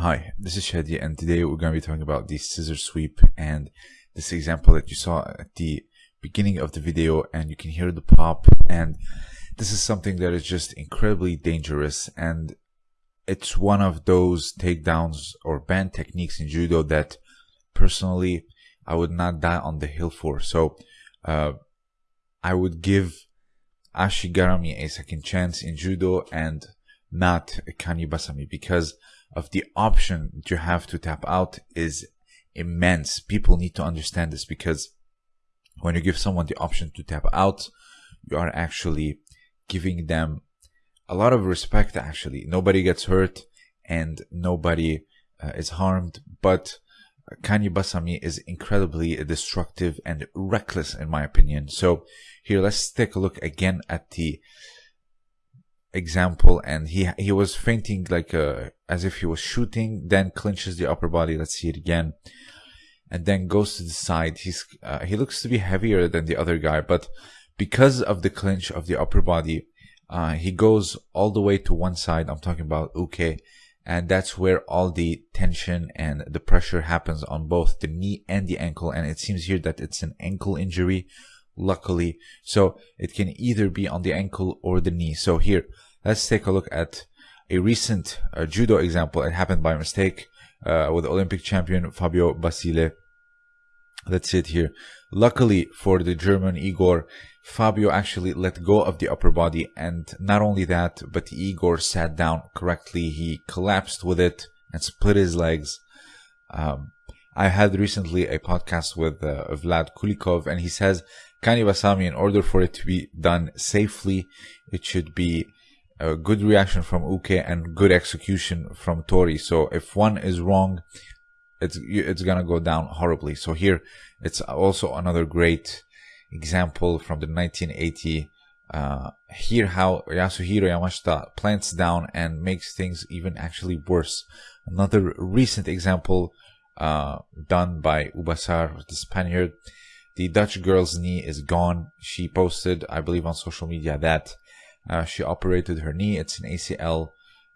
Hi, this is Shadi, and today we're going to be talking about the scissor sweep and this example that you saw at the beginning of the video and you can hear the pop and this is something that is just incredibly dangerous and it's one of those takedowns or banned techniques in judo that personally I would not die on the hill for. So uh, I would give Ashigarami a second chance in judo and not Kani Basami because of the option that you have to tap out is immense. People need to understand this because when you give someone the option to tap out, you are actually giving them a lot of respect actually. Nobody gets hurt and nobody uh, is harmed, but Kani Basami is incredibly destructive and reckless in my opinion. So here, let's take a look again at the example and he he was feinting like uh, as if he was shooting then clinches the upper body let's see it again and then goes to the side. He's uh, he looks to be heavier than the other guy but because of the clinch of the upper body uh, he goes all the way to one side. I'm talking about uke and that's where all the tension and the pressure happens on both the knee and the ankle and it seems here that it's an ankle injury luckily. So it can either be on the ankle or the knee. So here, let's take a look at a recent uh, judo example. It happened by mistake uh, with Olympic champion Fabio Basile. That's it here. Luckily for the German Igor, Fabio actually let go of the upper body and not only that, but Igor sat down correctly. He collapsed with it and split his legs. Um, I had recently a podcast with uh, Vlad Kulikov and he says Kani Basami, in order for it to be done safely, it should be a good reaction from Uke and good execution from Tori. So if one is wrong, it's it's gonna go down horribly. So here, it's also another great example from the 1980. Uh, here how Yasuhiro Yamashita plants down and makes things even actually worse. Another recent example uh, done by Ubasar, the Spaniard. The Dutch girl's knee is gone. She posted, I believe, on social media that uh, she operated her knee. It's an ACL,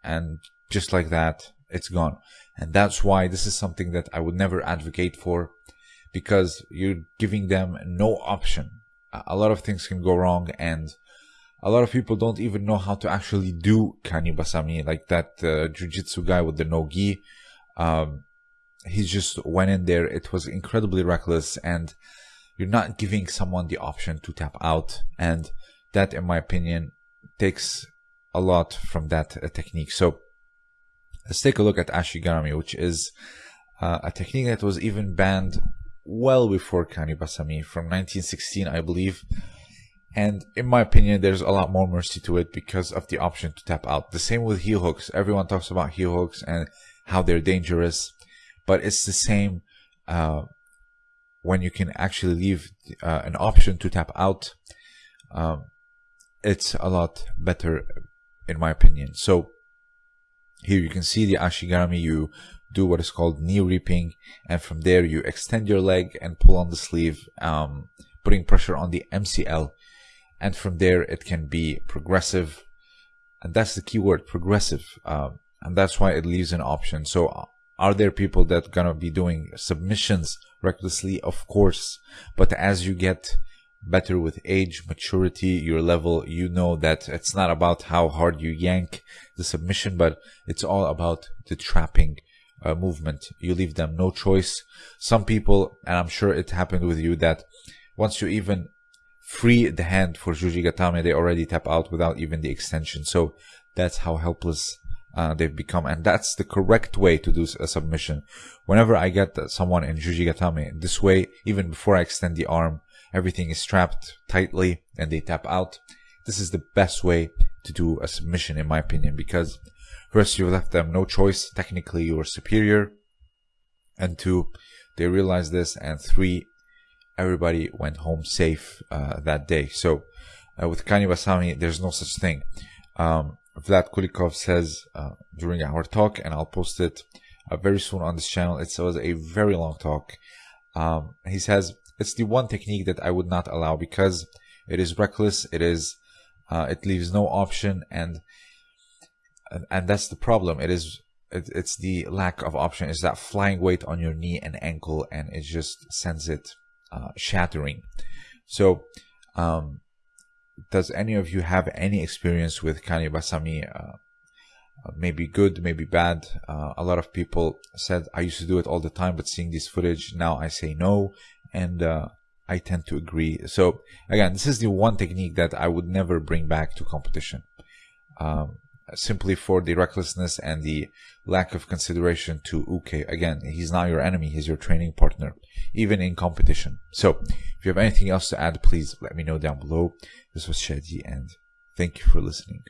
and just like that, it's gone. And that's why this is something that I would never advocate for, because you're giving them no option. A lot of things can go wrong, and a lot of people don't even know how to actually do kani basami, like that uh, jujitsu guy with the no gi. Um, he just went in there. It was incredibly reckless, and you're not giving someone the option to tap out. And that, in my opinion, takes a lot from that uh, technique. So let's take a look at Ashigarami, which is uh, a technique that was even banned well before Kani Basami from 1916, I believe. And in my opinion, there's a lot more mercy to it because of the option to tap out. The same with heel hooks. Everyone talks about heel hooks and how they're dangerous, but it's the same uh, when you can actually leave uh, an option to tap out, um, it's a lot better in my opinion. So here you can see the Ashigarami, you do what is called knee reaping and from there you extend your leg and pull on the sleeve, um, putting pressure on the MCL and from there it can be progressive and that's the key word progressive um, and that's why it leaves an option. So are there people that gonna be doing submissions recklessly? Of course. But as you get better with age, maturity, your level, you know that it's not about how hard you yank the submission, but it's all about the trapping uh, movement. You leave them no choice. Some people, and I'm sure it happened with you, that once you even free the hand for Juji Gatame, they already tap out without even the extension. So that's how helpless uh, they've become, and that's the correct way to do a submission. Whenever I get someone in Jujigatame, this way, even before I extend the arm, everything is strapped tightly and they tap out. This is the best way to do a submission, in my opinion, because first you left them no choice. Technically, you are superior, and two, they realized this, and three, everybody went home safe uh, that day. So, uh, with Kani Basami, there's no such thing. Um, Vlad Kulikov says uh, during our talk, and I'll post it uh, very soon on this channel. It was a very long talk. Um, he says it's the one technique that I would not allow because it is reckless. It is uh, it leaves no option, and and that's the problem. It is it, it's the lack of option. Is that flying weight on your knee and ankle, and it just sends it uh, shattering. So, um, does any of you have any experience with Kani Basami? Uh, uh, maybe good, maybe bad. Uh, a lot of people said I used to do it all the time, but seeing this footage now, I say no, and uh, I tend to agree. So again, this is the one technique that I would never bring back to competition. Um, simply for the recklessness and the lack of consideration to Uke. Again, he's not your enemy, he's your training partner, even in competition. So, if you have anything else to add, please let me know down below. This was Shadi, and thank you for listening.